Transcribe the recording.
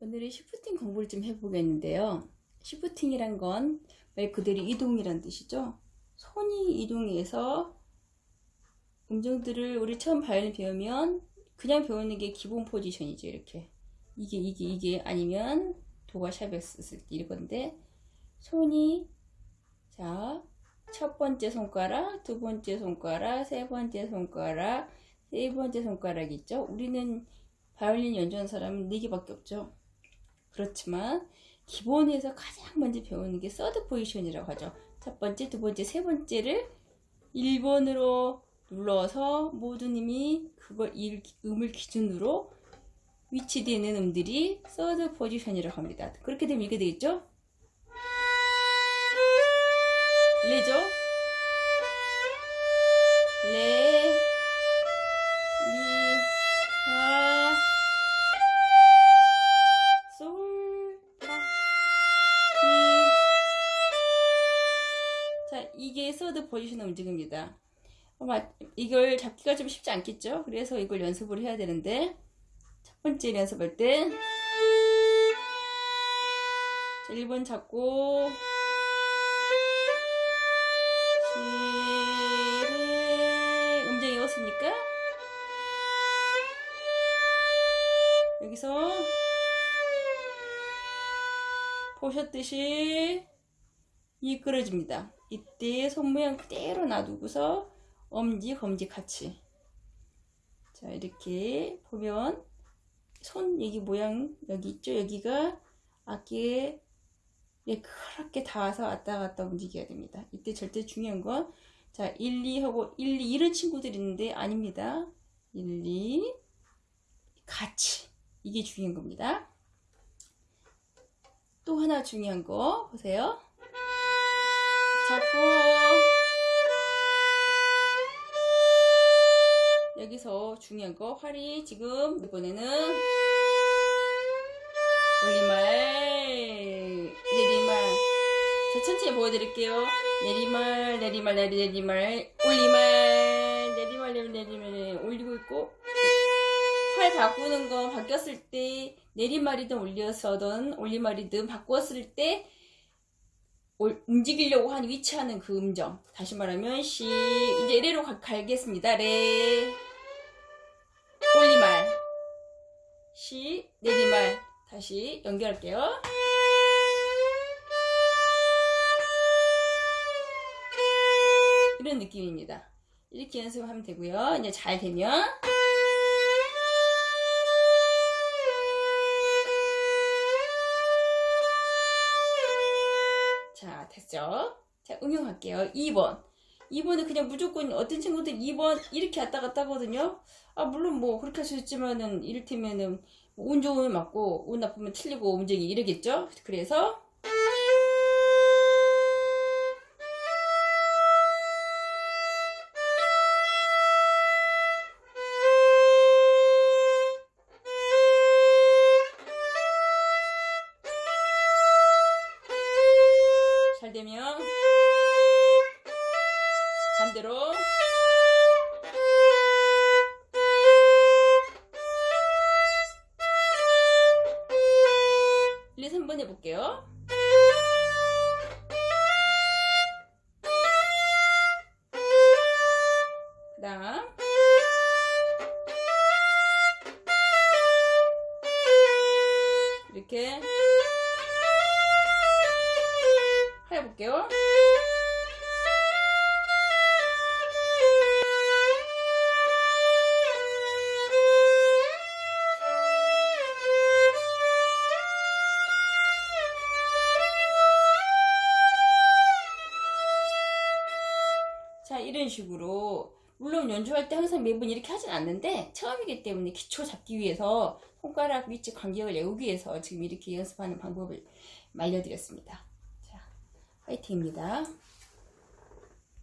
오늘은 시프팅 공부를 좀 해보겠는데요. 시프팅이란 건 말 그대로 이동이란 뜻이죠. 손이 이동해서 음정들을 우리 처음 바이올린 배우면 그냥 배우는 게 기본 포지션이죠. 이렇게 이게 이게 이게 아니면 도가 샵에 썼을 때 이건데 손이 자 첫 번째 손가락, 두 번째 손가락, 세 번째 손가락, 세 번째 손가락 있죠. 우리는 바이올린 연주하는 사람은 네 개밖에 없죠. 그렇지만 기본에서 가장 먼저 배우는 게 third position이라고 하죠. 첫 번째, 두 번째, 세 번째를 1번으로 눌러서 모든 음이 그걸 일, 음을 기준으로 위치되는 음들이 third position이라고 합니다. 그렇게 되면 이게 되겠죠? 레죠? 이게 서드 포지션 움직입니다. 이걸 잡기가 좀 쉽지 않겠죠? 그래서 이걸 연습을 해야 되는데 첫 번째 연습할 때 자, 1번 잡고 음정이 어습니까? 여기서 보셨듯이 이 끌어집니다. 이때 손 모양 그대로 놔두고서 엄지, 검지 같이 자 이렇게 보면 손 여기 모양 여기 있죠? 여기가 어깨에 예, 그렇게 닿아서 왔다 갔다 움직여야 됩니다. 이때 절대 중요한 건, 자, 1, 2 하고, 1, 2, 이런 친구들이 있는데, 아닙니다. 1, 2, 같이. 이게 중요한 겁니다. 또 하나 중요한 거, 보세요. 잡고, 여기서 중요한 거, 활이 지금, 이번에는, 올리말, 내리말. 자, 천천히 보여드릴게요. 내리말, 내리말, 내리, 내리말, 올리말, 내리말, 내리, 내리말, 올리고 있고, 팔 바꾸는 거 바뀌었을 때, 내리말이든 올려서든 올리말이든 바꾸었을 때, 올- 움직이려고 하는 위치하는 그 음정. 다시 말하면, 시, 이제 레로 가, 갈겠습니다. 레, 올리말, 시, 내리말. 다시 연결할게요. 이런 느낌입니다. 이렇게 연습하면 되고요. 이제 잘 되면 자 됐죠? 자 응용할게요. 2번 2번은 그냥 무조건 어떤 친구들 2번 이렇게 왔다 갔다 하거든요. 아 물론 뭐 그렇게 할 수 있지만은 이를테면은 운 좋으면 맞고 운 나쁘면 틀리고 움직이 이러겠죠? 그래서 반대로 일 2, 3번 해볼게요. 그 다음 이렇게 해볼게요. 자 이런 식으로 물론 연주할 때 항상 매번 이렇게 하진 않는데 처음이기 때문에 기초 잡기 위해서 손가락 위치 간격을 외우기 위해서 지금 이렇게 연습하는 방법을 알려드렸습니다. 자 화이팅입니다.